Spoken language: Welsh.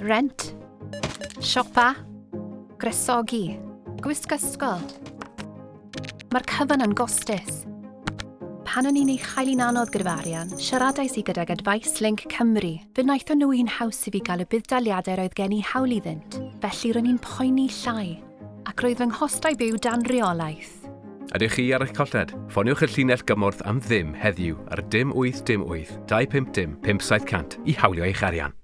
rent, siopa, gresogi, gwisg ysgol. Mae'r cyfan yn gostus. Pan o'n i'n ei chael i'n anodd gyda'r arian, siaradais i gydag Advice Link Cymru, fe wnaethon nhw un haws i fi gael y buddaliadau roedd gen i hawl iddynt, felly ro'n i'n poeni llai, ac roedd fy nghostau byw dan reolaeth. Ydych chi ar eich colled? Ffoniwch y llinell gymorth am ddim heddiw ar dim 8 dim 8 250 5700 i hawlio eich arian.